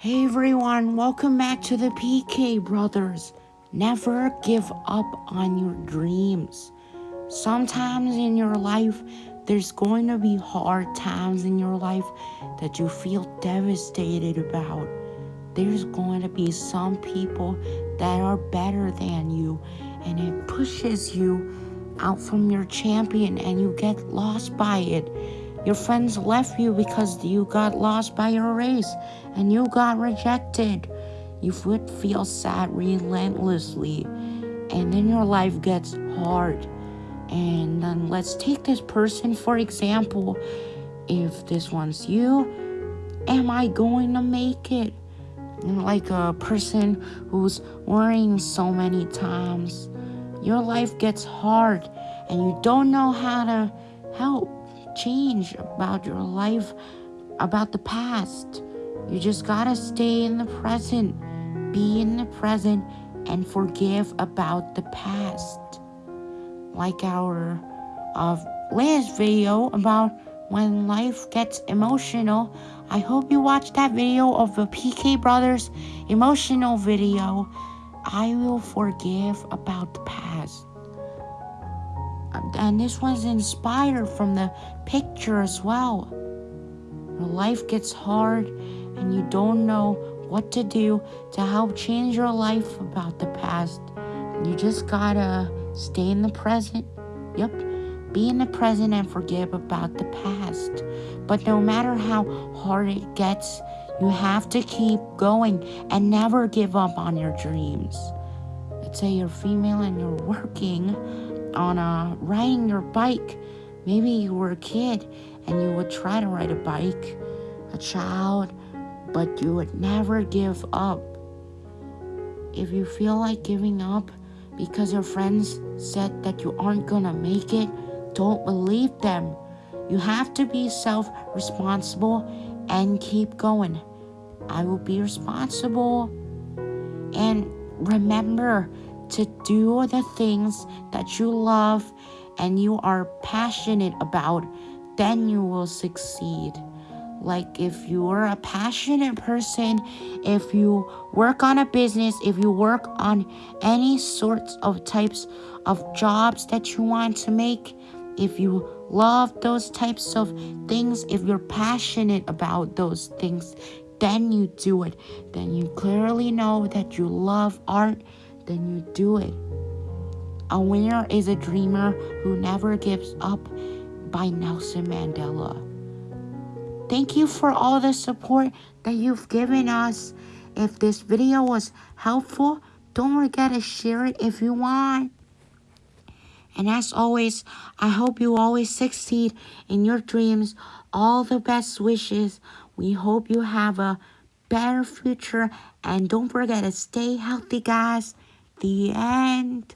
Hey everyone, welcome back to the PK Brothers. Never give up on your dreams. Sometimes in your life, there's going to be hard times in your life that you feel devastated about. There's going to be some people that are better than you, and it pushes you out from your champion, and you get lost by it your friends left you because you got lost by your race and you got rejected. You would feel sad relentlessly, and then your life gets hard. And then let's take this person for example. If this one's you, am I going to make it? Like a person who's worrying so many times. Your life gets hard and you don't know how to help change about your life, about the past. You just gotta stay in the present, be in the present, and forgive about the past. Like our uh, last video about when life gets emotional. I hope you watched that video of the PK Brothers emotional video. I will forgive about the past and this was inspired from the picture as well. Your life gets hard and you don't know what to do to help change your life about the past. You just gotta stay in the present. Yep, be in the present and forgive about the past. But no matter how hard it gets, you have to keep going and never give up on your dreams. Let's say you're female and you're working on uh, riding your bike. Maybe you were a kid and you would try to ride a bike, a child, but you would never give up. If you feel like giving up because your friends said that you aren't gonna make it, don't believe them. You have to be self responsible and keep going. I will be responsible. And remember, to do the things that you love and you are passionate about, then you will succeed. Like if you are a passionate person, if you work on a business, if you work on any sorts of types of jobs that you want to make, if you love those types of things, if you're passionate about those things, then you do it. Then you clearly know that you love art then you do it. A winner is a dreamer who never gives up by Nelson Mandela. Thank you for all the support that you've given us. If this video was helpful, don't forget to share it if you want. And as always, I hope you always succeed in your dreams. All the best wishes. We hope you have a better future. And don't forget to stay healthy, guys the end.